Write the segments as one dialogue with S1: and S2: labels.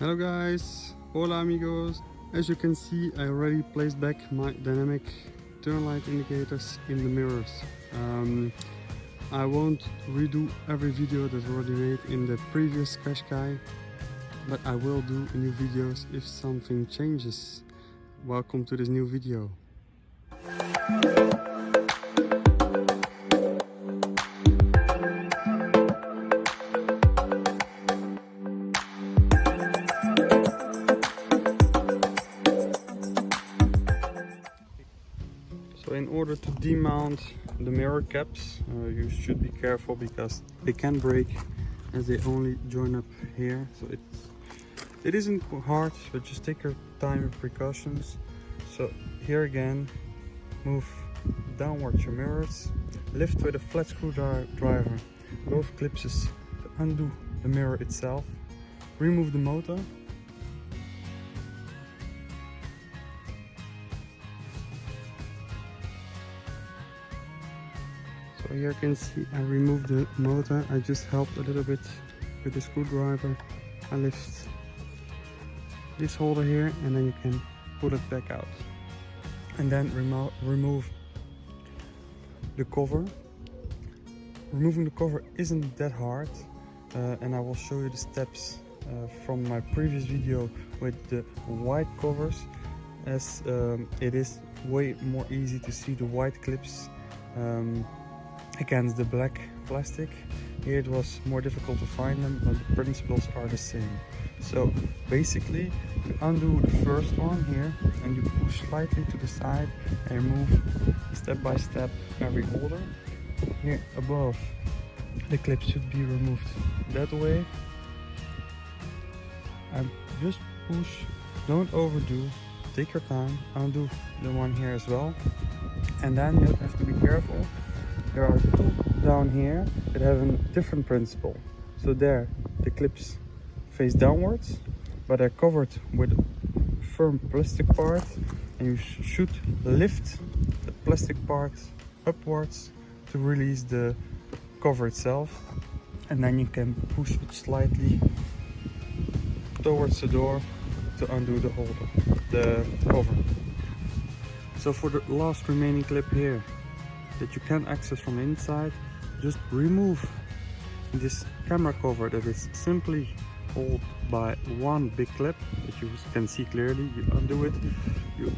S1: Hello guys, hola amigos. As you can see I already placed back my dynamic turn light indicators in the mirrors. Um, I won't redo every video that's already made in the previous Qashqai, but I will do new videos if something changes. Welcome to this new video. So in order to demount the mirror caps, uh, you should be careful because they can break as they only join up here. So it's it isn't hard, but just take your time and precautions. So here again, move downwards your mirrors, lift with a flat screwdriver both clips to undo the mirror itself, remove the motor So here you can see I removed the motor. I just helped a little bit with the screwdriver. I lift this holder here and then you can pull it back out. And then remo remove the cover. Removing the cover isn't that hard uh, and I will show you the steps uh, from my previous video with the white covers as um, it is way more easy to see the white clips um, against the black plastic. Here it was more difficult to find them, but the principles are the same. So basically, you undo the first one here and you push slightly to the side and remove step by step every holder. Here above, the clip should be removed that way. And just push, don't overdo, take your time, undo the one here as well. And then you have to be careful there are two down here that have a different principle. So there, the clips face downwards, but they're covered with firm plastic part and you sh should lift the plastic part upwards to release the cover itself and then you can push it slightly towards the door to undo the holder, the cover. So for the last remaining clip here, that you can access from inside just remove this camera cover that is simply held by one big clip that you can see clearly. You undo it. You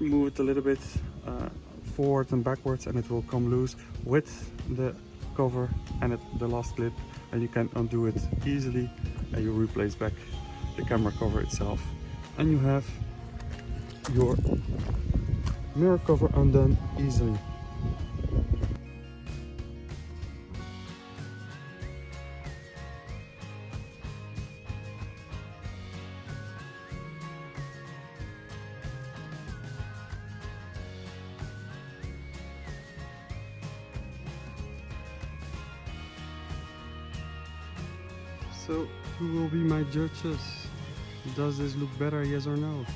S1: move it a little bit uh, forward and backwards and it will come loose with the cover and it, the last clip and you can undo it easily and you replace back the camera cover itself. And you have your mirror cover undone easily. So, who will be my judges? Does this look better, yes or no?